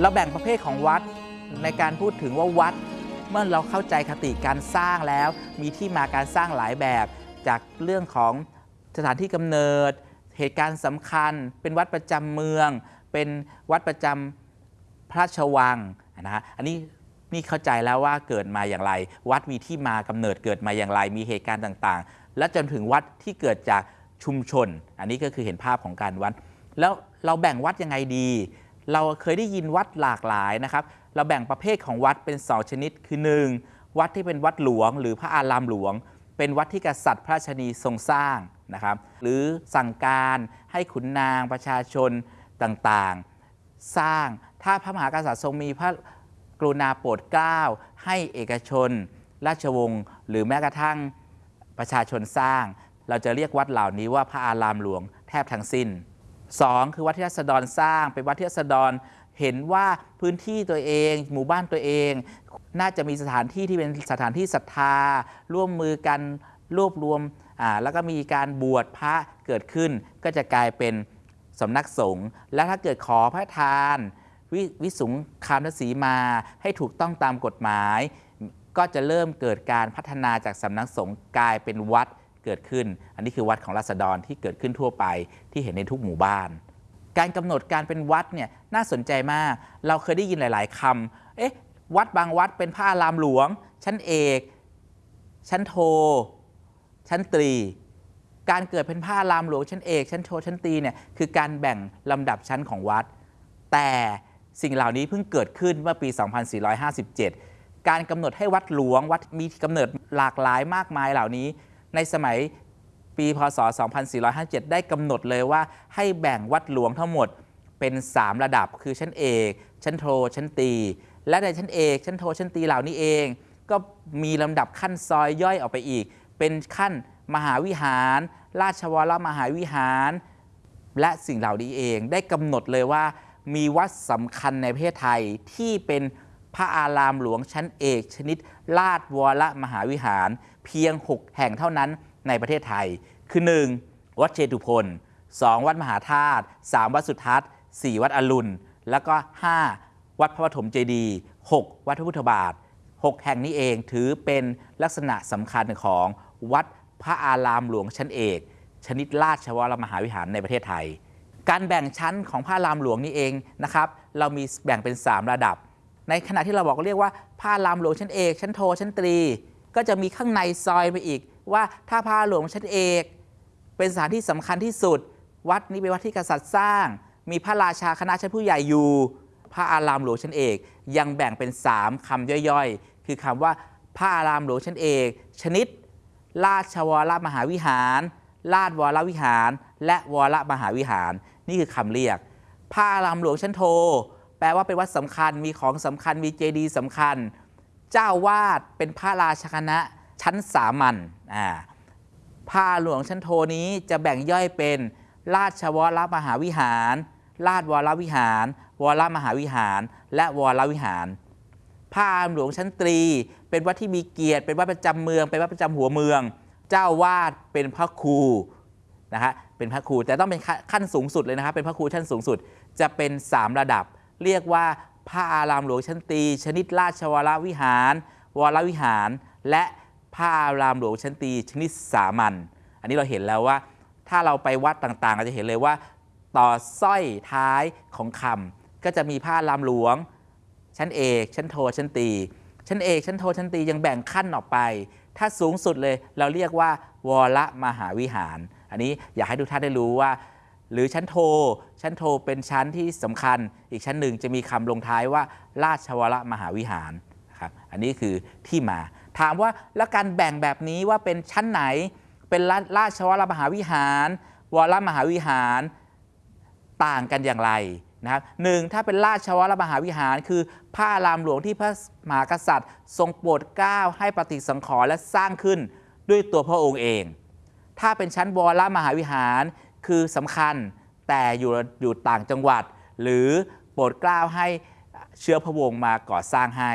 เราแบ่งประเภทของวัดในการพูดถึงว่าวัด เมื่อเราเข้าใจคติการสร้างแล้ว มีที่มาการสร้างหลายแบบ จากเรื่องของสถานที่กำเนิด เหตุการณ์สำคัญ เป็นวัดประจำเมือง เป็นวัดประจำพระราชวังนะฮะอันนี้นี่เข้าใจแล้วว่าเกิดมาอย่างไร วัดมีที่มากำเนิดเกิดมาอย่างไร มีเหตุการณ์ต่างๆ และจนถึงวัดที่เกิดจากชุมชน อันนี้ก็คือเห็นภาพของการวัด แล้วเราแบ่งวัดยังไงดี เราเคยได้ยินวัดหลากหลายนะครับ เราแบ่งประเภทของวัดเป็นสองชนิดคือ 1. วัดที่เป็นวัดหลวง หรือพระอารามหลวง เป็นวัดที่กษัตริย์พระราชนีทรงสร้างนะครับ หรือสั่งการให้ขุนนางประชาชนต่างๆ สร้างถ้าพระมหากษัตริย์ทรงมีพระกรุณาโปรดเกล้าให้เอกชน ราชวงศ์หรือแม้กระทั่งประชาชนสร้าง เราจะเรียกวัดเหล่านี้ว่าพระอารามหลวงแทบทั้งสิ้น 2. คือวัดที่รัษฎรสร้างเป็นวัดที่รัษฎรเห็นว่าพื้นที่ตัวเอง หมู่บ้านตัวเอง น่าจะมีสถานที่ที่เป็นสถานที่ศรัทธา ร่วมมือกันรวบรวมแล้วก็มีการบวชพระเกิดขึ้น ก็จะกลายเป็นสำนักสงฆ์และถ้าเกิดขอพระทานวิวิสุงคามทศีมาให้ถูกต้องตามกฎหมาย ก็จะเริ่มเกิดการพัฒนาจากสำนักสงฆ์กลายเป็นวัด เกิดขึ้น อันนี้คือวัดของราษฎรที่เกิดขึ้นทั่วไปที่เห็นในทุกหมู่บ้าน การกำหนดการเป็นวัดเนี่ยน่าสนใจมาก เราเคยได้ยินหลาย ๆคำเอ๊ะวัดบางวัดเป็นพระอารามหลวง ชั้นเอก ชั้นโท ชั้นตรี การเกิดเป็นพระอารามหลวงชั้นเอก ชั้นโทชั้นตรีเนี่ยคือการแบ่งลำดับชั้นของวัด แต่สิ่งเหล่านี้เพิ่งเกิดขึ้นเมื่อปี 2457 การกำหนดให้วัดหลวงวัดมีกำเนิดหลากหลายมากมายเหล่านี้ ในสมัยปีพศ 2457 ได้กำหนดเลยว่าให้แบ่งวัดหลวงทั้งหมดเป็น 3 ระดับคือชั้นเอกชั้นโท ชั้นตี และในชั้นเอกชั้นโท ชั้นตีเหล่านี้เอง ก็มีลำดับขั้นซอยย่อยออกไปอีก เป็นขั้นมหาวิหาร ราชวรมหาวิหาร และสิ่งเหล่านี้เอง ได้กำหนดเลยว่ามีวัดสำคัญในประเทศไทยที่เป็น พระอารามหลวงชั้นเอกชนิด ลาดวรมหาวิหาร เพียง 6 แห่งเท่านั้นในประเทศไทย คือ 1. วัดเชตุพน 2. วัดมหาธาตุ 3. วัดสุทัศน์ 4. วัดอรุณ แล้วก็ 5. วัดพระปฐมเจดีย์ 6. วัดพระพุทธบาท 6 แห่งนี้เองถือเป็นลักษณะสำคัญของวัดพระอารามหลวงชั้นเอก ชนิดราชวรมหาวิหารในประเทศไทย การแบ่งชั้นของพระอารามหลวงนี่เองนะครับ เรามีแบ่งเป็น 3 ระดับ ในขณะที่เราบอกเรียกว่าพระอารามหลวงชั้นเอกชั้นโทชั้นตรี ก็จะมีข้างในซอยไปอีก ว่าถ้าพระหลวงชั้นเอก เป็นสถานที่สำคัญที่สุด วัดนี้เป็นวัดที่กษัตริย์สร้าง มีพระราชาคณะชั้นผู้ใหญ่อยู่พระอารามหลวงชั้นเอก ยังแบ่งเป็น 3คำย่อยๆ คือคำว่าพระอารามหลวงชั้นเอก ชนิด ราชวรมหาวิหาร ราชวรวิหาร และวรมหาวิหาร นี่คือคำเรียกพระอารามหลวงชั้นโท แปลว่าเป็นวัดสำคัญมีของสำคัญมีเจดีย์สำคัญ เจ้าวาดเป็นพระราชคณะชั้นสามัญอ่าพระหลวงชั้นโทนี้จะแบ่งย่อยเป็น ราชวรมหาวิหาร ราชวรวิหาร วรมหาวิหาร และวรวิหารพระอาหลวงชั้นตรี เป็นวัดที่มีเกียรติ เป็นวัดประจำเมือง เป็นวัดประจำหัวเมือง เจ้าวาดเป็นพระครูนะฮะ เป็นพระครูแต่ต้องเป็นขั้นสูงสุดเลยนะครับ เป็นพระครูชั้นสูงสุด จะเป็น 3 ระดับ เรียกว่าพระอารามหลวงชั้นตี ชนิดราชวรวิหาร วรวิหาร และพระอารามหลวงชั้นตี ชนิดสามัญอันนี้เราเห็นแล้วว่า ถ้าเราไปวัดต่างๆเราจะเห็นเลยว่า ต่อสร้อยท้ายของคำก็จะมีผ้าลามหลวง ชั้นเอก ชั้นโทชั้นตี ชั้นเอกชั้นโทชั้นตียังแบ่งขั้นออกไป ถ้าสูงสุดเลยเราเรียกว่า วรมหาวิหาร อันนี้อยากให้ทุกท่านได้รู้ว่า หรือชั้นโท ชั้นโทเป็นชั้นที่สำคัญ อีกชั้นหนึ่งจะมีคำลงท้ายว่า ราชวรมหาวิหารครับอันนี้คือที่มา ถามว่าแล้วการแบ่งแบบนี้ว่าเป็นชั้นไหน เป็นราชวรมหาวิหาร วรมหาวิหารต่างกันอย่างไรนะครับหนึ่งถ้าเป็นราชวรมหาวิหาร คือพระอารามหลวงที่พระมหากษัตริย์ ทรงโปรดเกล้าให้ปฏิสังขรณ์และสร้างขึ้นด้วยตัวพระองค์เอง ถ้าเป็นชั้นวรมหาวิหาร คือสำคัญแต่อยู่อยู่ต่างจังหวัด หรือโปรดเกล้าให้เชื้อพระวงศ์มาก่อสร้างให้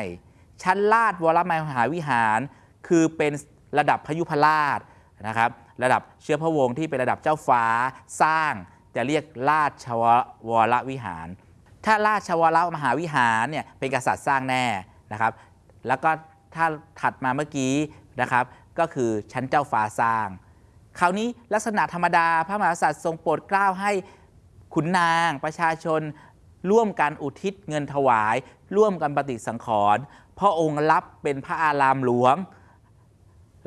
ชั้นลาดวรมหาวิหาร คือเป็นระดับพยุพราชนะครับ ระดับเชื้อพระวงศ์ที่เป็นระดับเจ้าฟ้าสร้างจะเรียกราชวรวิหาร ถ้าราชวรมหาวิหารเนี่ยเป็นกษัตริย์สร้างแน่นะครับ แล้วก็ถ้าถัดมาเมื่อกี้นะครับ ก็คือชั้นเจ้าฟ้าสร้าง คราวนี้ลักษณะธรรมดาพระมหากษัตริย์ทรงโปรดเกล้าให้ขุนนางประชาชน ร่วมกันอุทิศเงินถวาย ร่วมกันปฏิสังขรณ์พระองค์รับเป็นพระอารามหลวง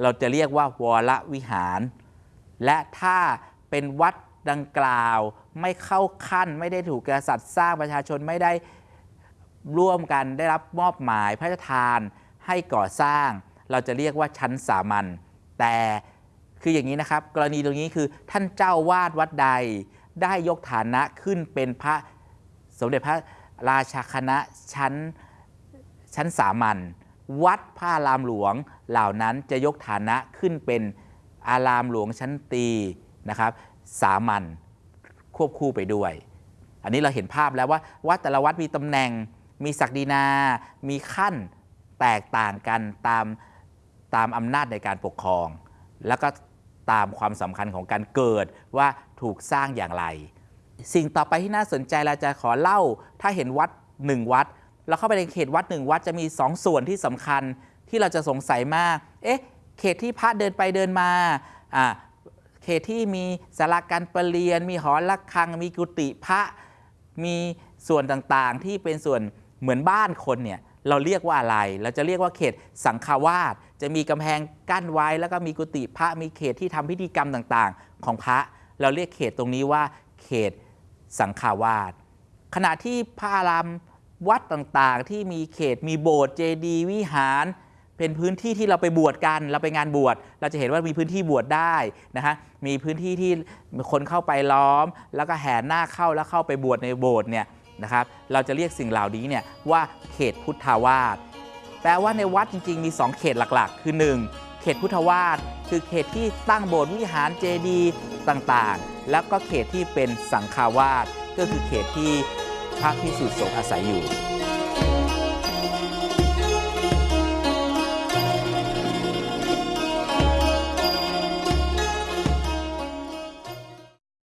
เราจะเรียกว่าวรวิหาร และถ้าเป็นวัดดังกล่าวไม่เข้าขั้นไม่ได้ถูกกษัตริย์สร้างประชาชนไม่ได้ร่วมกันได้รับมอบหมายพระราชทานให้ก่อสร้าง เราจะเรียกว่าชั้นสามัญแต่ คืออย่างนี้นะครับ กรณีตรงนี้คือท่านเจ้าวาดวัดใดได้ยกฐานะขึ้นเป็นพระสมเด็จพระราชาคณะชั้นชั้นสามัญวัดพระอารามหลวงเหล่านั้นจะยกฐานะขึ้นเป็นอารามหลวงชั้นตีนะครับ สามัญควบคู่ไปด้วย อันนี้เราเห็นภาพแล้วว่าวัดแต่ละวัดมีตำแหน่ง มีศักดินา มีขั้นแตกต่างกันตามตามอำนาจในการปกครอง แล้วก็ ตามความสำคัญของการเกิดว่าถูกสร้างอย่างไร สิ่งต่อไปที่น่าสนใจเราจะขอเล่า ถ้าเห็นวัดหนึ่งวัดเราเข้าไปในเขตวัดหนึ่งวัดจะมีสองส่วนที่สำคัญที่เราจะสงสัยมาก เอ๊ะ เขตที่พระเดินไปเดินมาอ่าเขตที่มีสาราการประเรียน มีหอระฆัง มีกุฏิพระ มีส่วนต่างๆ ที่เป็นส่วนเหมือนบ้านคนเนี่ย เราเรียกว่าอะไร เราจะเรียกว่าเขตสังฆวาสจะมีกำแพงกั้นไว้แล้วก็มีกุฏิพระมีเขตที่ทำพิธีกรรมต่างๆ ของพระ เราเรียกเขตตรงนี้ว่า เขตสังฆวาสขณะที่พระอารามวัดต่างๆ ที่มีเขตมีโบสถ์เจดีย์วิหารเป็นพื้นที่ที่เราไปบวชกัน เราไปงานบวช เราจะเห็นว่ามีพื้นที่บวชได้นะฮะ มีพื้นที่ที่คนเข้าไปล้อม แล้วก็แห่หน้าเข้าแล้วเข้าไปบวชในโบสถ์เนี่ย นะครับ เราจะเรียกสิ่งเหล่านี้เนี่ยว่าเขตพุทธาวาสแปลว่าในวัดจริง ๆ มี 2 เขตหลักๆ คือ 1 เขตพุทธวาสคือเขตที่ตั้งโบสถ์วิหารเจดีย์ต่างๆ แล้วก็เขตที่เป็นสังฆาวาสก็คือเขตที่พระพิสุสงฆ์อาศัยอยู่